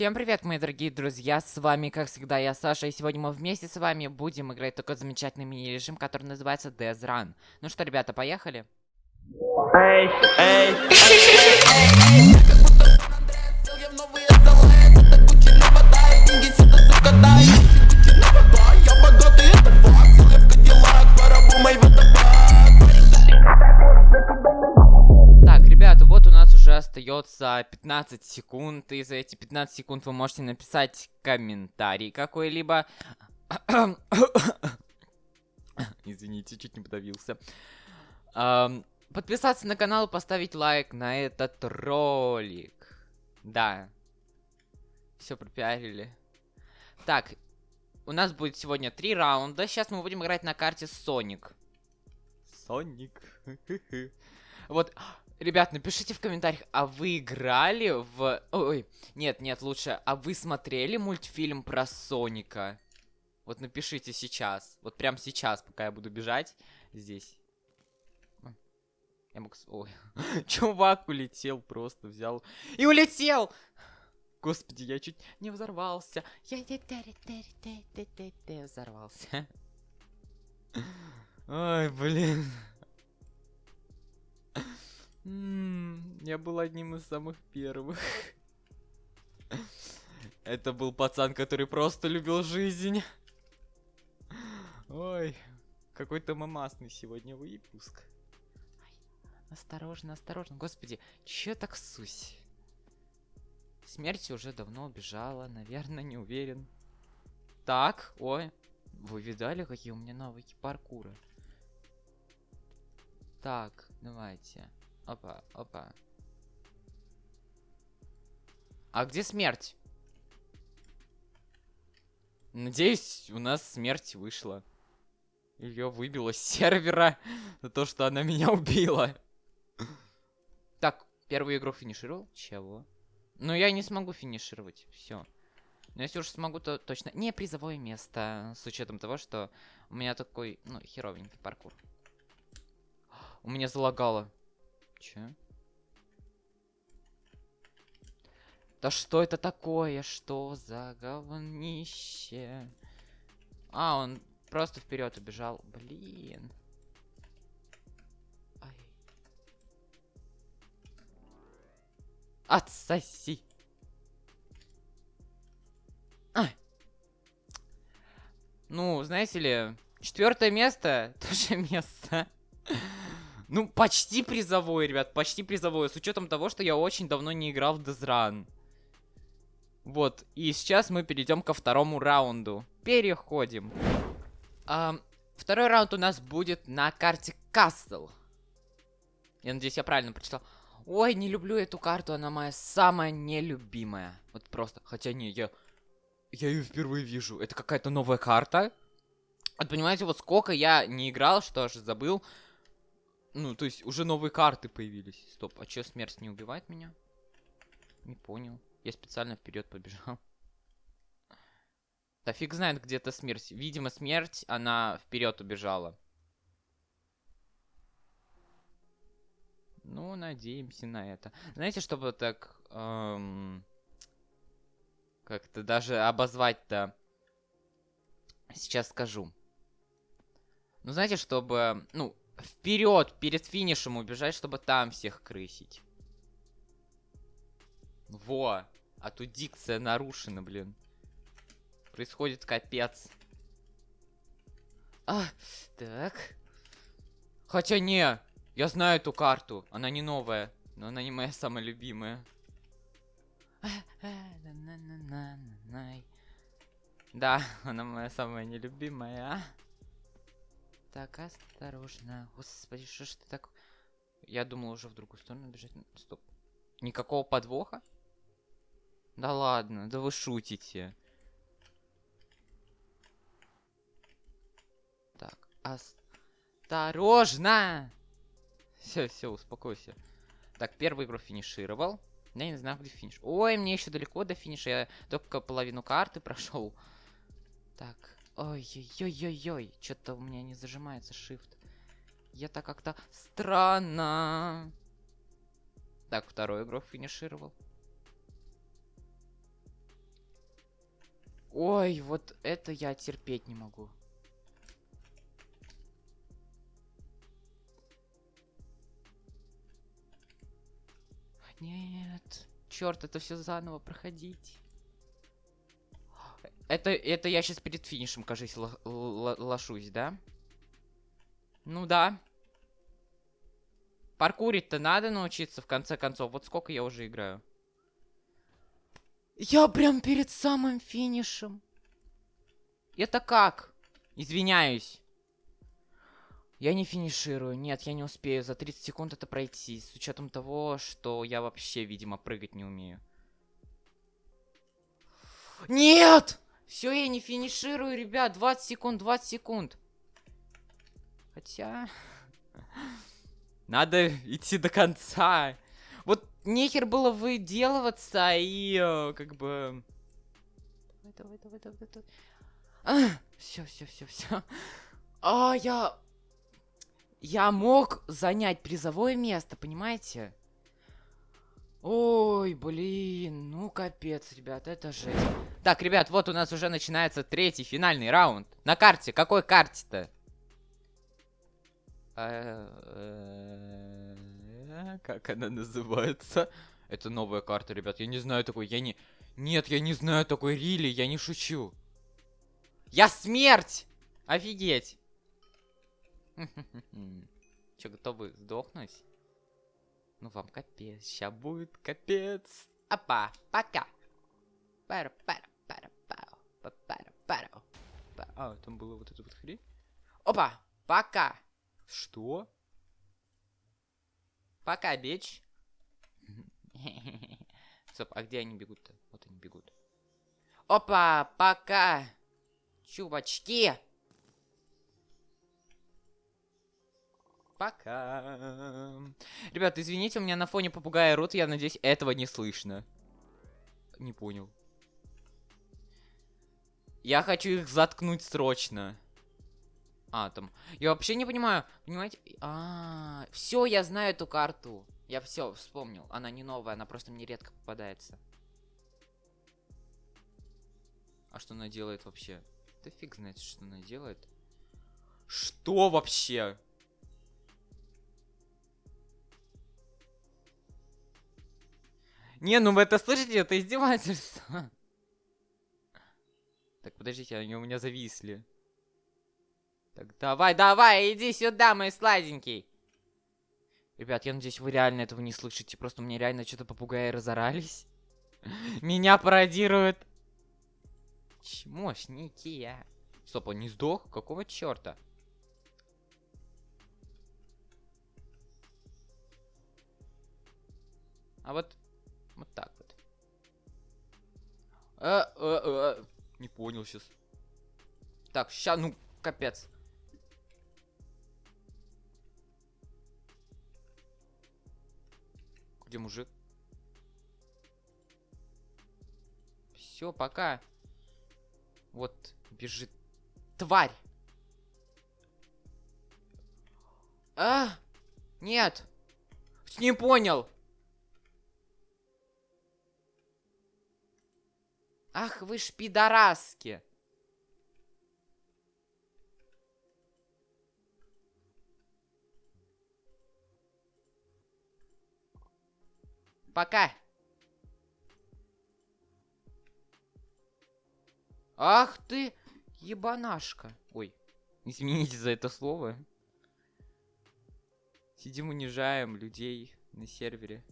Всем привет, мои дорогие друзья, с вами, как всегда, я Саша, и сегодня мы вместе с вами будем играть такой замечательный мини-режим, который называется Death Run. Ну что, ребята, поехали? Эй, эй, Так, остается 15 секунд, и за эти 15 секунд вы можете написать комментарий какой-либо. Извините, чуть не подавился. Подписаться на канал, поставить лайк на этот ролик. Да. Все пропиарили. Так, у нас будет сегодня три раунда. Сейчас мы будем играть на карте Соник. Соник. Вот, ребят, напишите в комментариях, а вы играли в... Ой, нет, нет, лучше, а вы смотрели мультфильм про Соника? Вот напишите сейчас, вот прям сейчас, пока я буду бежать здесь. Я мог... Ой, чувак улетел просто, взял и улетел! Господи, я чуть не взорвался. Я взорвался. Ой, блин. М, Я был одним из самых первых. Это был пацан, который просто любил жизнь. Ой, какой-то мамасный сегодня выпуск. Осторожно, осторожно. Господи, чё так сусь? Смерть уже давно убежала, наверное, не уверен. Так, ой. Вы видали, какие у меня навыки паркура? Так, давайте. Опа, опа. А где смерть? Надеюсь, у нас смерть вышла. Ее выбило с сервера за то, что она меня убила. Так, первую игру финишировал? Чего? Ну, я не смогу финишировать. Все. Но если уж смогу, то точно не призовое место. С учетом того, что у меня такой, ну, херовенький паркур. У меня залагало. Че? Да что это такое? Что за говнище? А, он просто вперед убежал. Блин. Ай. Отсоси. Ай. Ну, знаете ли, четвертое место тоже место. Ну, почти призовой, ребят, почти призовой. С учетом того, что я очень давно не играл в Дезран. Вот, и сейчас мы перейдем ко второму раунду. Переходим. Ам, второй раунд у нас будет на карте Кастл. Я надеюсь, я правильно прочитал. Ой, не люблю эту карту, она моя самая нелюбимая. Вот просто, хотя не, я... Я ее впервые вижу. Это какая-то новая карта. Вот понимаете, вот сколько я не играл, что аж забыл. Ну, то есть уже новые карты появились. Стоп, а чё смерть не убивает меня? Не понял. Я специально вперед побежал. Да фиг знает, где то смерть. Видимо, смерть, она вперед убежала. Ну, надеемся на это. Знаете, чтобы так... эм, Как-то даже обозвать-то... Сейчас скажу. Ну, знаете, чтобы... Ну, вперед, перед финишем убежать, чтобы там всех крысить. Во! А тут дикция нарушена, блин. Происходит капец. А, так. Хотя не, я знаю эту карту. Она не новая, но она не моя самая любимая. Да, она моя самая нелюбимая. Так, осторожно. Господи, что ж ты так... Я думал уже в другую сторону бежать. Н- Стоп. Никакого подвоха? Да ладно, да вы шутите. Так, осторожно! Все, все, успокойся. Так, первую игру финишировал. Я не знаю, где финиш. Ой, мне еще далеко до финиша. Я только половину карты прошел. Так, ой-ой-ой-ой-ой. Что-то у меня не зажимается shift. Я так как-то странно. Так, вторую игру финишировал. Ой, вот это я терпеть не могу. Нет. Черт, это все заново проходить. Это, это я сейчас перед финишем, кажись, лошусь, да? Ну да. Паркурить-то надо научиться, в конце концов. Вот сколько я уже играю. Я прям перед самым финишем. Это как? Извиняюсь. Я не финиширую. Нет, я не успею за 30 секунд это пройти. С учетом того, что я вообще, видимо, прыгать не умею. Нет! Все, я не финиширую, ребят. 20 секунд, 20 секунд. Хотя... Надо идти до конца. Вот нехер было выделываться и э, как бы... Давай, давай, давай, давай, давай. Все, все, все, все. А, я... Я мог занять призовое место, понимаете? Ой, блин, ну капец, ребят, это жесть. Так, ребят, вот у нас уже начинается третий финальный раунд. На карте, какой карте-то? Э, Как она называется? Это новая карта, ребят. Я не знаю такой. Я не... Нет, я не знаю такой Рили. Я не шучу. Я смерть! Офигеть! Че, готовы сдохнуть? Ну вам капец. Сейчас будет капец. Опа, пока. Пара, пара, пара, пау. Пара, пару. Па- А, там было вот это вот хрень. Опа, пока. Что? Пока, бич. Стоп, а где они бегут-то? Вот они бегут. Опа, пока. Чувачки. Пока. Ребят, извините, у меня на фоне попугая рот, я надеюсь, этого не слышно. Не понял. Я хочу их заткнуть срочно. А, там. Я вообще не понимаю. Понимаете? А, все, я знаю эту карту. Я все вспомнил. Она не новая, она просто мне редко попадается. А что она делает вообще? Да фиг знает, что она делает. Что вообще? Не, ну вы это слышите? Это издевательство. Так, подождите, они у меня зависли. Так, давай, давай, иди сюда, мой сладенький. Ребят, я надеюсь, вы реально этого не слышите. Просто меня реально что-то попугаи разорались. Меня пародируют. Чмошники. а. Стоп, он не сдох? Какого черта? А вот, вот так вот. Э, э, э, Не понял сейчас. Так, ща, ну, капец. Где мужик? Все, пока. Вот, бежит. Тварь! А! Нет! Не понял! Ах, вы ж пидораски! Пока! Ах ты, ебанашка. Ой, извините за это слово. Сидим унижаем людей на сервере.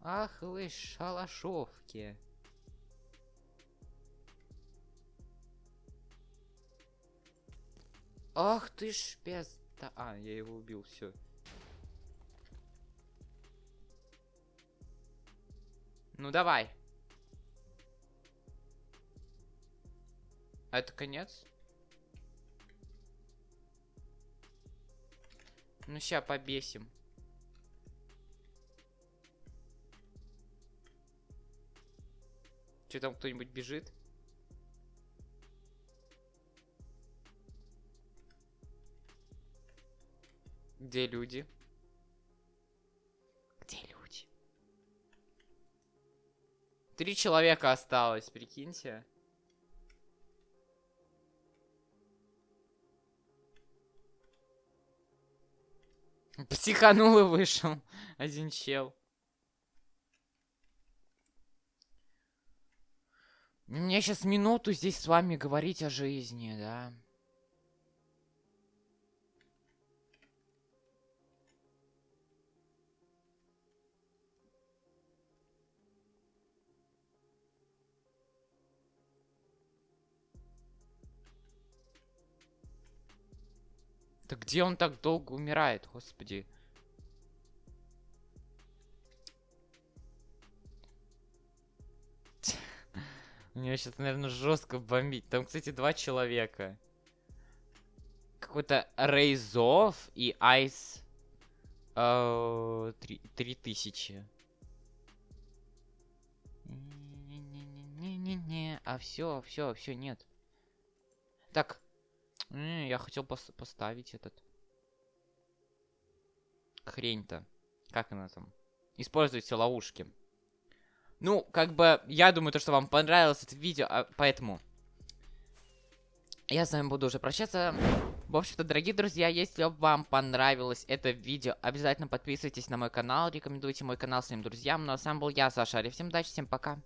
Ах вы шалашовки. Ах ты ж пизда. А, я его убил, все. Ну давай. А это конец? Ну ща побесим. Че там кто-нибудь бежит? Где люди? Где люди? Три человека осталось, прикиньте. Психанул и вышел. Один чел. Мне сейчас минуту здесь с вами говорить о жизни, да? Да где он так долго умирает, господи? Него сейчас, наверное, жестко бомбить. Там, кстати, два человека. Какой-то Рейзов и Айс. э, Три тысячи. Не-не-не-не-не. А все, все, все, нет. Так. Я хотел пос- поставить этот. Хрень-то. Как она там? Используйте ловушки. Ну, как бы, я думаю, то, что вам понравилось это видео, а, поэтому... Я с вами буду уже прощаться. В общем-то, дорогие друзья, если вам понравилось это видео, обязательно подписывайтесь на мой канал, рекомендуйте мой канал своим друзьям. Ну а с вами был я, Саша Ария. Всем удачи, всем пока.